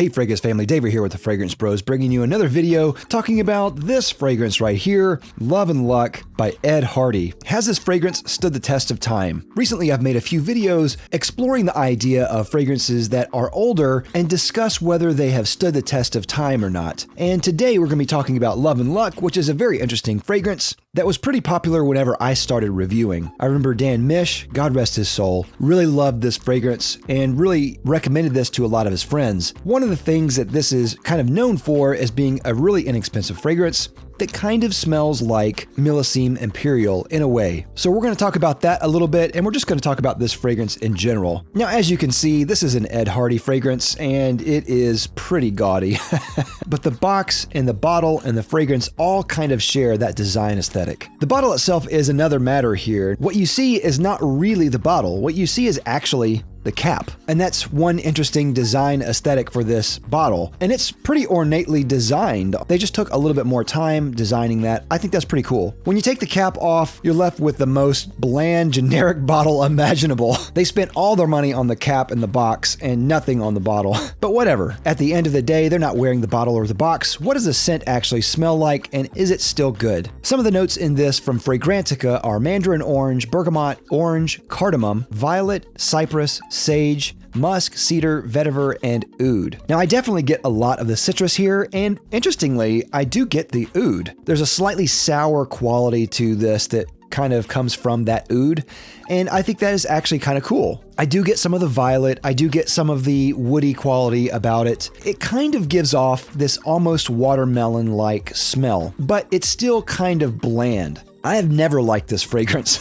Hey Fragrance family, David here with the Fragrance Bros, bringing you another video talking about this fragrance right here, Love and Luck by Ed Hardy. Has this fragrance stood the test of time? Recently I've made a few videos exploring the idea of fragrances that are older and discuss whether they have stood the test of time or not. And today we're going to be talking about Love and Luck, which is a very interesting fragrance that was pretty popular whenever I started reviewing. I remember Dan Mish, God rest his soul, really loved this fragrance and really recommended this to a lot of his friends. One of the things that this is kind of known for as being a really inexpensive fragrance that kind of smells like Millesime Imperial in a way. So we're going to talk about that a little bit, and we're just going to talk about this fragrance in general. Now, as you can see, this is an Ed Hardy fragrance, and it is pretty gaudy. but the box and the bottle and the fragrance all kind of share that design aesthetic. The bottle itself is another matter here. What you see is not really the bottle. What you see is actually the cap. And that's one interesting design aesthetic for this bottle. And it's pretty ornately designed. They just took a little bit more time designing that. I think that's pretty cool. When you take the cap off, you're left with the most bland, generic bottle imaginable. They spent all their money on the cap and the box and nothing on the bottle. But whatever. At the end of the day, they're not wearing the bottle or the box. What does the scent actually smell like and is it still good? Some of the notes in this from Fragrantica are mandarin orange, bergamot, orange, cardamom, violet, cypress, sage, musk, cedar, vetiver, and oud. Now, I definitely get a lot of the citrus here, and interestingly, I do get the oud. There's a slightly sour quality to this that kind of comes from that oud, and I think that is actually kind of cool. I do get some of the violet, I do get some of the woody quality about it. It kind of gives off this almost watermelon like smell, but it's still kind of bland. I have never liked this fragrance,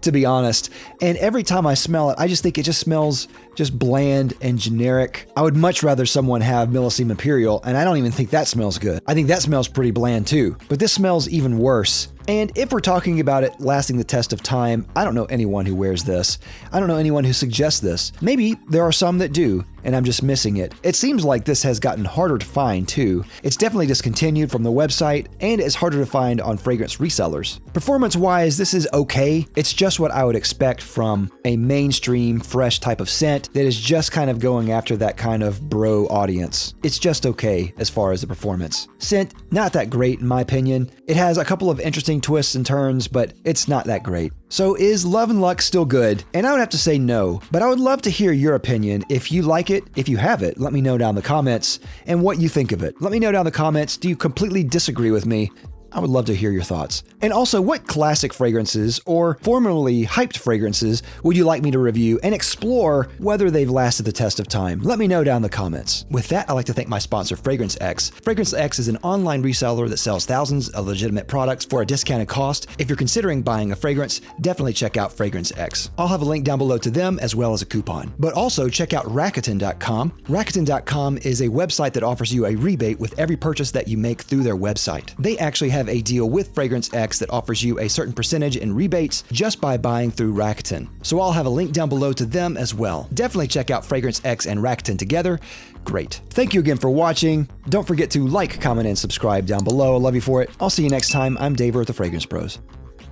to be honest. And every time I smell it, I just think it just smells just bland and generic. I would much rather someone have Millesime Imperial, and I don't even think that smells good. I think that smells pretty bland too. But this smells even worse. And if we're talking about it lasting the test of time, I don't know anyone who wears this. I don't know anyone who suggests this. Maybe there are some that do, and I'm just missing it. It seems like this has gotten harder to find too. It's definitely discontinued from the website, and it's harder to find on fragrance resellers. Performance wise, this is okay. It's just what I would expect from a mainstream, fresh type of scent that is just kind of going after that kind of bro audience. It's just okay as far as the performance. Scent, not that great in my opinion. It has a couple of interesting twists and turns, but it's not that great. So is Love and Luck still good? And I would have to say no, but I would love to hear your opinion. If you like it, if you have it, let me know down in the comments and what you think of it. Let me know down in the comments, do you completely disagree with me? I would love to hear your thoughts. And also, what classic fragrances or formerly hyped fragrances would you like me to review and explore whether they've lasted the test of time? Let me know down in the comments. With that, I'd like to thank my sponsor, Fragrance X. Fragrance X is an online reseller that sells thousands of legitimate products for a discounted cost. If you're considering buying a fragrance, definitely check out Fragrance X. I'll have a link down below to them as well as a coupon. But also check out Rakuten.com. Rakuten.com is a website that offers you a rebate with every purchase that you make through their website. They actually have have a deal with Fragrance X that offers you a certain percentage in rebates just by buying through Rakuten. So I'll have a link down below to them as well. Definitely check out Fragrance X and Rakuten together. Great. Thank you again for watching. Don't forget to like, comment, and subscribe down below. I love you for it. I'll see you next time. I'm Dave with the Fragrance Bros.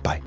Bye.